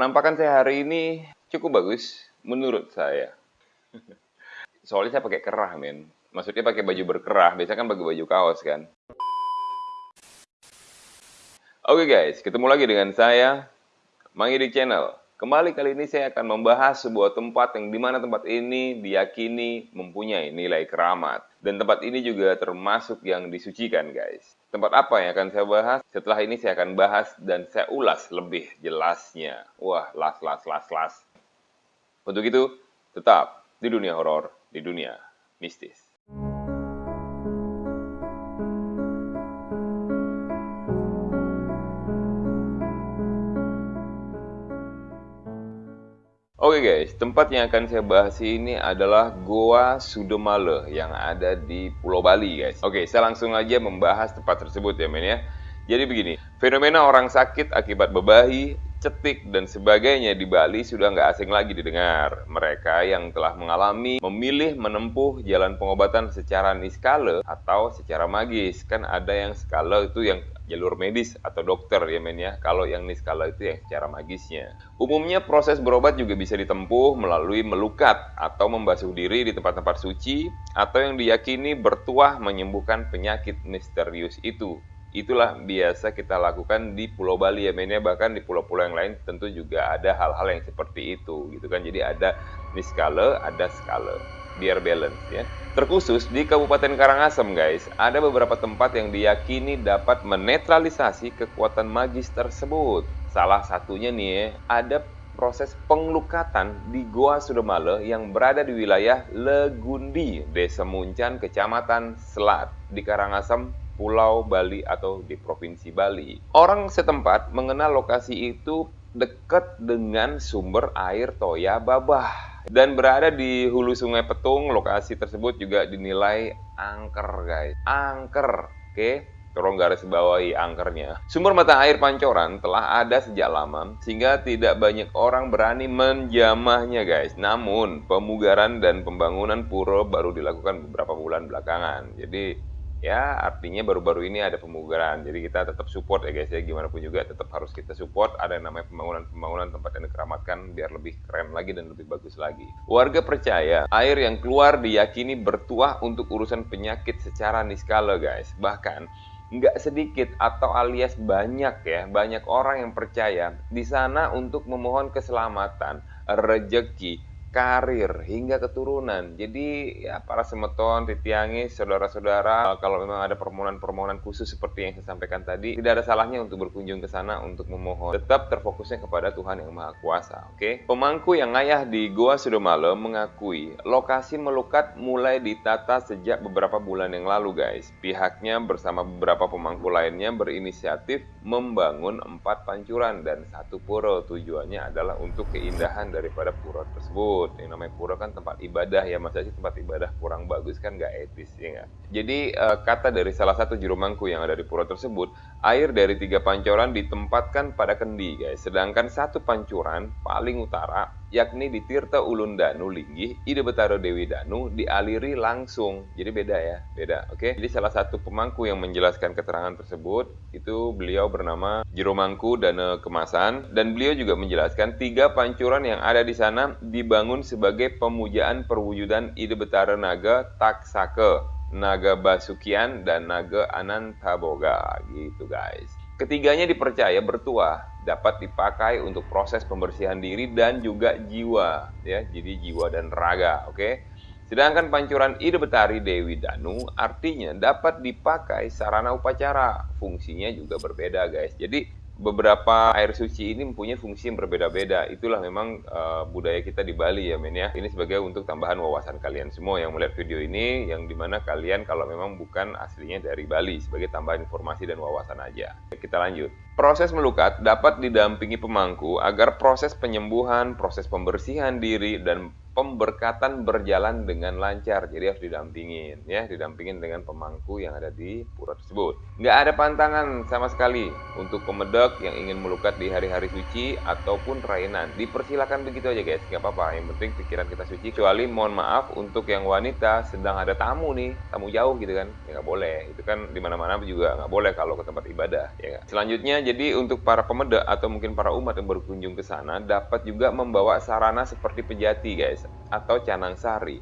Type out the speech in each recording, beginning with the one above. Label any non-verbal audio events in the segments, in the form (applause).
Penampakan saya hari ini cukup bagus menurut saya. (laughs) Soalnya saya pakai kerah, men. Maksudnya pakai baju berkerah, biasanya kan pakai baju kaos kan. Oke guys, ketemu lagi dengan saya, Mangi di channel. Kembali kali ini saya akan membahas sebuah tempat yang di mana tempat ini diyakini mempunyai nilai keramat. Dan tempat ini juga termasuk yang disucikan guys. Tempat apa yang akan saya bahas? Setelah ini saya akan bahas dan saya ulas lebih jelasnya. Wah, las, las, las, las. Untuk itu, tetap di dunia horor, di dunia mistis. Oke okay guys, tempat yang akan saya bahas ini adalah Goa Sudemale yang ada di Pulau Bali guys. Oke, okay, saya langsung aja membahas tempat tersebut ya men ya. Jadi begini, fenomena orang sakit akibat bebahi, cetik, dan sebagainya di Bali sudah nggak asing lagi didengar. Mereka yang telah mengalami memilih menempuh jalan pengobatan secara niskala atau secara magis. Kan ada yang skala itu yang jalur medis atau dokter ya men ya. Kalau yang niskala itu yang secara magisnya. Umumnya proses berobat juga bisa ditempuh melalui melukat atau membasuh diri di tempat-tempat suci atau yang diyakini bertuah menyembuhkan penyakit misterius itu. Itulah biasa kita lakukan di Pulau Bali ya men ya. Bahkan di pulau-pulau yang lain tentu juga ada hal-hal yang seperti itu gitu kan. Jadi ada niskala, ada skala biar balance ya. Terkhusus di Kabupaten Karangasem guys, ada beberapa tempat yang diyakini dapat menetralisasi kekuatan magis tersebut. Salah satunya nih ada proses penglukatan di Goa Sudemale yang berada di wilayah Legundi, Desa Muncan, Kecamatan Selat di Karangasem, Pulau Bali atau di Provinsi Bali. Orang setempat mengenal lokasi itu dekat dengan sumber air Toya Babah dan berada di hulu sungai Petung, lokasi tersebut juga dinilai angker guys. Angker, oke? Okay? Tolong garis bawahi angkernya. Sumber mata air pancoran telah ada sejak lama, sehingga tidak banyak orang berani menjamahnya guys. Namun, pemugaran dan pembangunan pura baru dilakukan beberapa bulan belakangan. Jadi, ya artinya baru-baru ini ada pemugaran. Jadi kita tetap support ya guys ya. Gimana pun juga tetap harus kita support. Ada yang namanya pembangunan-pembangunan tempat yang dikeramatkan biar lebih keren lagi dan lebih bagus lagi. Warga percaya air yang keluar diyakini bertuah untuk urusan penyakit secara niskala guys. Bahkan nggak sedikit atau alias banyak ya banyak orang yang percaya di sana untuk memohon keselamatan rejeki karir hingga keturunan. Jadi ya para semeton, titiangi, saudara-saudara kalau memang ada permohonan-permohonan khusus seperti yang saya sampaikan tadi, tidak ada salahnya untuk berkunjung ke sana untuk memohon. Tetap terfokusnya kepada Tuhan yang Maha Kuasa, oke? Okay? Pemangku yang ngayah di Goa Sudomalo mengakui lokasi melukat mulai ditata sejak beberapa bulan yang lalu, guys. Pihaknya bersama beberapa pemangku lainnya berinisiatif membangun empat pancuran dan satu pura. Tujuannya adalah untuk keindahan daripada pura tersebut tersebut. Yang namanya pura kan tempat ibadah ya, masa sih tempat ibadah kurang bagus kan nggak etis ya nggak? Jadi uh, kata dari salah satu juru mangku yang ada di pura tersebut, air dari tiga pancuran ditempatkan pada kendi guys. Sedangkan satu pancuran paling utara yakni di Tirta Ulun Danu Linggih, Ide Betaro Dewi Danu dialiri langsung. Jadi beda ya, beda. Oke. Jadi salah satu pemangku yang menjelaskan keterangan tersebut itu beliau bernama Jero Mangku Dana Kemasan dan beliau juga menjelaskan tiga pancuran yang ada di sana dibangun sebagai pemujaan perwujudan Ide Betara Naga Taksake, Naga Basukian dan Naga Anantaboga gitu guys. Ketiganya dipercaya bertuah dapat dipakai untuk proses pembersihan diri dan juga jiwa ya. Jadi jiwa dan raga, oke? Okay? Sedangkan pancuran Ide Betari Dewi Danu artinya dapat dipakai sarana upacara. Fungsinya juga berbeda, guys. Jadi beberapa air suci ini mempunyai fungsi yang berbeda-beda. Itulah memang uh, budaya kita di Bali ya men ya. Ini sebagai untuk tambahan wawasan kalian semua yang melihat video ini yang di mana kalian kalau memang bukan aslinya dari Bali sebagai tambahan informasi dan wawasan aja. Kita lanjut. Proses melukat dapat didampingi pemangku agar proses penyembuhan, proses pembersihan diri dan pemberkatan berjalan dengan lancar. Jadi harus didampingin ya, didampingin dengan pemangku yang ada di pura tersebut. Nggak ada pantangan sama sekali untuk pemedok yang ingin melukat di hari-hari suci ataupun rainan. Dipersilakan begitu aja guys, nggak apa-apa. Yang penting pikiran kita suci. Kecuali mohon maaf untuk yang wanita sedang ada tamu nih, tamu jauh gitu kan, ya nggak boleh. Itu kan di mana-mana juga nggak boleh kalau ke tempat ibadah. Ya? Selanjutnya jadi untuk para pemuda atau mungkin para umat yang berkunjung ke sana dapat juga membawa sarana seperti pejati guys atau canang sari.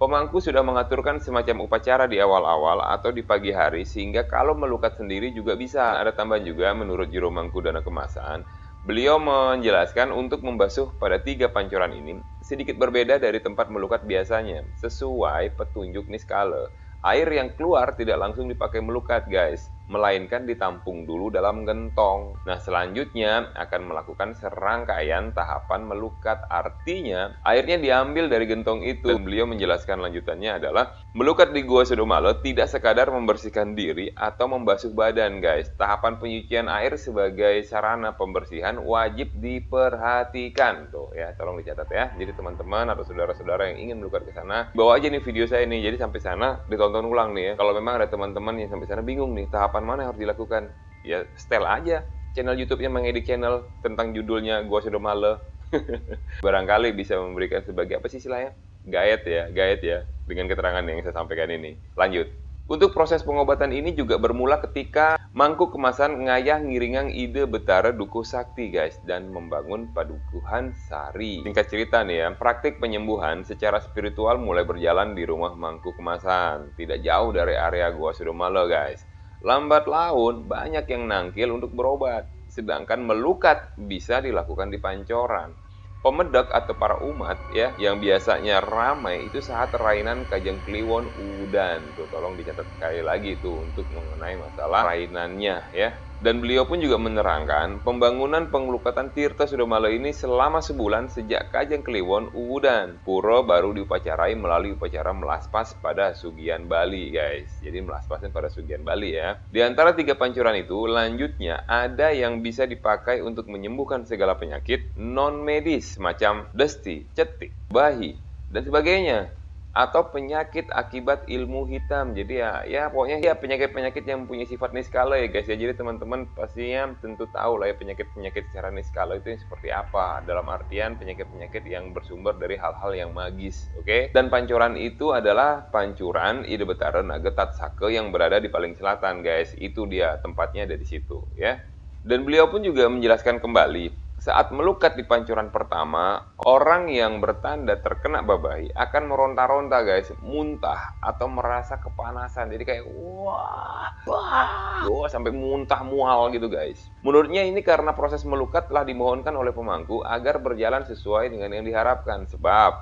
Pemangku sudah mengaturkan semacam upacara di awal-awal atau di pagi hari sehingga kalau melukat sendiri juga bisa. Ada tambahan juga menurut Juru Mangku Dana Kemasan, beliau menjelaskan untuk membasuh pada tiga pancuran ini sedikit berbeda dari tempat melukat biasanya sesuai petunjuk Niskala. Air yang keluar tidak langsung dipakai melukat guys, melainkan ditampung dulu dalam gentong. Nah, selanjutnya akan melakukan serangkaian tahapan melukat. Artinya, airnya diambil dari gentong itu. Dan beliau menjelaskan lanjutannya adalah, melukat di Gua Sudomalo tidak sekadar membersihkan diri atau membasuh badan, guys. Tahapan penyucian air sebagai sarana pembersihan wajib diperhatikan. Tuh ya, tolong dicatat ya. Jadi teman-teman atau saudara-saudara yang ingin melukat ke sana, bawa aja nih video saya ini. Jadi sampai sana ditonton ulang nih ya. Kalau memang ada teman-teman yang sampai sana bingung nih, tahapan tahapan mana yang harus dilakukan? Ya setel aja channel YouTube-nya mengedit channel tentang judulnya Gua Sudah Male. (laughs) Barangkali bisa memberikan sebagai apa sih istilahnya? Gayet ya, gayet ya dengan keterangan yang saya sampaikan ini. Lanjut. Untuk proses pengobatan ini juga bermula ketika mangkuk kemasan ngayah ngiringang ide betara dukuh sakti guys dan membangun padukuhan sari. Singkat cerita nih ya, praktik penyembuhan secara spiritual mulai berjalan di rumah mangkuk kemasan. Tidak jauh dari area Gua Sudomalo guys. Lambat laun banyak yang nangkil untuk berobat, sedangkan melukat bisa dilakukan di pancoran. Pemedak atau para umat ya yang biasanya ramai itu saat rainan Kajang Kliwon Udan. Tuh tolong dicatat sekali lagi tuh untuk mengenai masalah rainannya ya. Dan beliau pun juga menerangkan pembangunan pengelukatan Tirta Sudamala ini selama sebulan sejak Kajang Kliwon Udan. Puro baru diupacarai melalui upacara melaspas pada Sugian Bali guys. Jadi melaspasnya pada Sugian Bali ya. Di antara tiga pancuran itu lanjutnya ada yang bisa dipakai untuk menyembuhkan segala penyakit non medis semacam desti, cetik, bahi, dan sebagainya atau penyakit akibat ilmu hitam. Jadi ya, ya pokoknya ya penyakit-penyakit yang punya sifat niskala ya guys ya. Jadi teman-teman pastinya tentu tahu lah ya penyakit-penyakit secara niskala itu yang seperti apa. Dalam artian penyakit-penyakit yang bersumber dari hal-hal yang magis, oke? Okay? Dan pancuran itu adalah pancuran Ide Betara Naga Tatsake yang berada di paling selatan guys. Itu dia tempatnya ada di situ ya. Dan beliau pun juga menjelaskan kembali saat melukat di pancuran pertama, orang yang bertanda terkena babai akan meronta-ronta guys, muntah atau merasa kepanasan. Jadi kayak wah, wah, wah sampai muntah mual gitu guys. Menurutnya ini karena proses melukat telah dimohonkan oleh pemangku agar berjalan sesuai dengan yang diharapkan. Sebab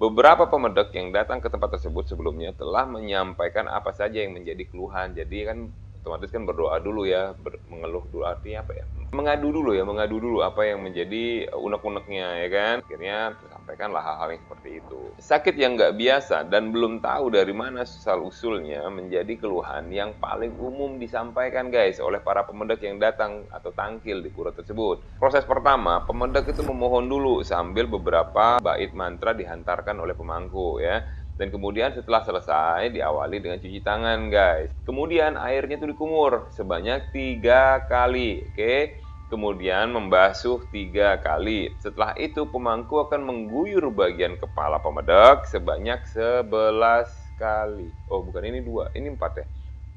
beberapa pemedek yang datang ke tempat tersebut sebelumnya telah menyampaikan apa saja yang menjadi keluhan. Jadi kan otomatis kan berdoa dulu ya, ber, mengeluh dulu artinya apa ya? Mengadu dulu ya, mengadu dulu apa yang menjadi unek-uneknya ya kan. Akhirnya tersampaikanlah hal-hal yang seperti itu. Sakit yang nggak biasa dan belum tahu dari mana asal usulnya menjadi keluhan yang paling umum disampaikan guys oleh para pemedak yang datang atau tangkil di pura tersebut. Proses pertama, pemedak itu memohon dulu sambil beberapa bait mantra dihantarkan oleh pemangku ya dan kemudian setelah selesai diawali dengan cuci tangan guys. Kemudian airnya itu dikumur sebanyak tiga kali, oke? Kemudian membasuh tiga kali. Setelah itu pemangku akan mengguyur bagian kepala pemedak sebanyak sebelas kali. Oh bukan ini dua, ini empat ya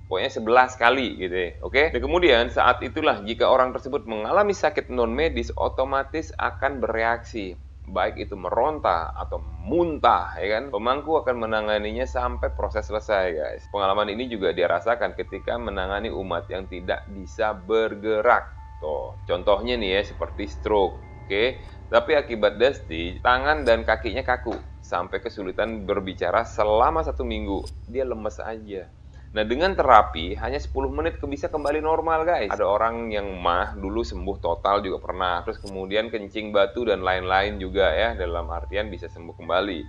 pokoknya sebelas kali gitu ya, oke? Dan kemudian saat itulah jika orang tersebut mengalami sakit non medis otomatis akan bereaksi baik itu meronta atau muntah ya kan? Pemangku akan menanganinya sampai proses selesai guys. Pengalaman ini juga dirasakan ketika menangani umat yang tidak bisa bergerak. Tuh contohnya nih ya seperti stroke oke? Tapi akibat desti tangan dan kakinya kaku sampai kesulitan berbicara selama satu minggu. Dia lemes aja Nah dengan terapi hanya 10 menit bisa kembali normal guys. Ada orang yang mah dulu sembuh total juga pernah. Terus kemudian kencing batu dan lain-lain juga ya dalam artian bisa sembuh kembali.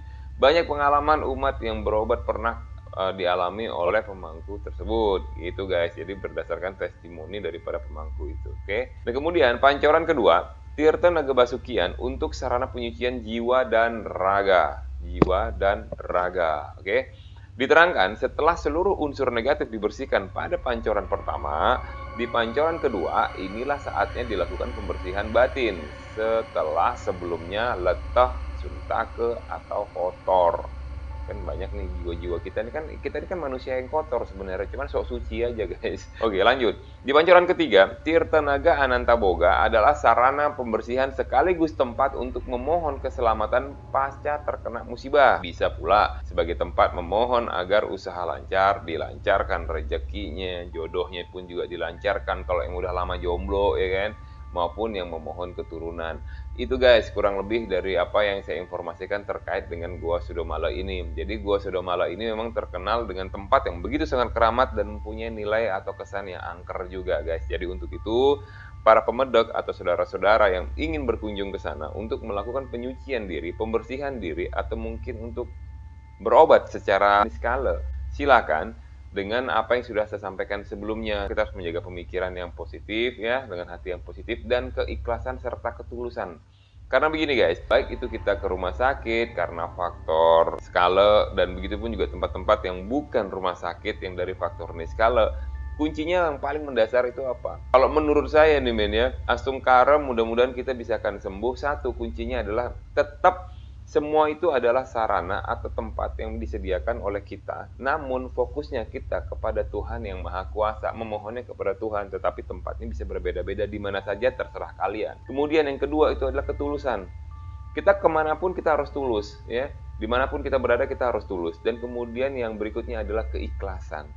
Banyak pengalaman umat yang berobat pernah uh, dialami oleh pemangku tersebut gitu guys. Jadi berdasarkan testimoni daripada pemangku itu. Oke. Okay? Dan kemudian pancoran kedua, Tirta Naga Basukian untuk sarana penyucian jiwa dan raga. Jiwa dan raga. Oke. Okay? Diterangkan, setelah seluruh unsur negatif dibersihkan pada pancoran pertama, di pancoran kedua inilah saatnya dilakukan pembersihan batin setelah sebelumnya letah, suntake, atau kotor. Kan banyak nih jiwa-jiwa kita. Ini kan kita ini kan manusia yang kotor sebenarnya. Cuman sok suci aja guys. (laughs) Oke lanjut. Di pancuran ketiga Tirta Naga Anantaboga adalah sarana pembersihan sekaligus tempat untuk memohon keselamatan pasca terkena musibah. Bisa pula sebagai tempat memohon agar usaha lancar dilancarkan rezekinya jodohnya pun juga dilancarkan kalau yang udah lama jomblo ya kan maupun yang memohon keturunan. Itu guys, kurang lebih dari apa yang saya informasikan terkait dengan Gua Sudomala ini. Jadi Gua Sudomala ini memang terkenal dengan tempat yang begitu sangat keramat dan mempunyai nilai atau kesan yang angker juga guys. Jadi untuk itu, para pemedok atau saudara-saudara yang ingin berkunjung ke sana untuk melakukan penyucian diri, pembersihan diri, atau mungkin untuk berobat secara skala, silakan dengan apa yang sudah saya sampaikan sebelumnya. Kita harus menjaga pemikiran yang positif ya, dengan hati yang positif dan keikhlasan serta ketulusan. Karena begini guys, baik itu kita ke rumah sakit karena faktor skala dan begitu pun juga tempat-tempat yang bukan rumah sakit yang dari faktor niskala, kuncinya yang paling mendasar itu apa? Kalau menurut saya nih men ya, astum karem mudah-mudahan kita bisa akan sembuh. Satu kuncinya adalah tetap semua itu adalah sarana atau tempat yang disediakan oleh kita. Namun fokusnya kita kepada Tuhan yang Maha Kuasa, memohonnya kepada Tuhan. Tetapi tempatnya bisa berbeda-beda di mana saja terserah kalian. Kemudian yang kedua itu adalah ketulusan. Kita ke mana pun kita harus tulus, ya. Di mana pun kita berada kita harus tulus. Dan kemudian yang berikutnya adalah keikhlasan.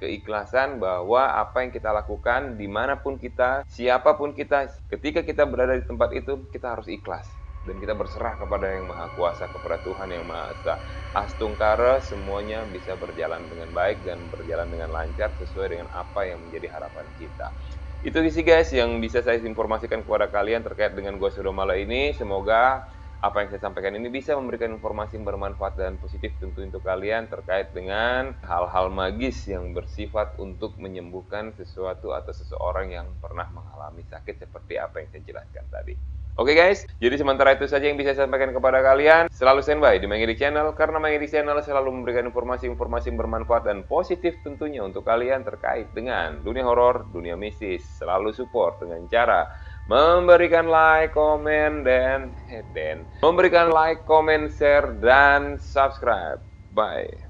Keikhlasan bahwa apa yang kita lakukan di mana pun kita, siapa pun kita, ketika kita berada di tempat itu kita harus ikhlas dan kita berserah kepada yang maha kuasa kepada Tuhan yang maha esa. Astungkara semuanya bisa berjalan dengan baik dan berjalan dengan lancar sesuai dengan apa yang menjadi harapan kita. Itu sih guys yang bisa saya informasikan kepada kalian terkait dengan gua Sudomala ini. Semoga apa yang saya sampaikan ini bisa memberikan informasi yang bermanfaat dan positif tentu untuk kalian terkait dengan hal-hal magis yang bersifat untuk menyembuhkan sesuatu atau seseorang yang pernah mengalami sakit seperti apa yang saya jelaskan tadi. Oke okay guys, jadi sementara itu saja yang bisa saya sampaikan kepada kalian. Selalu standby di Mengidik Channel, karena Mengidik Channel selalu memberikan informasi-informasi bermanfaat dan positif tentunya untuk kalian terkait dengan dunia horor, dunia mistis. Selalu support dengan cara memberikan like, komen, dan, dan memberikan like, komen, share, dan subscribe. Bye.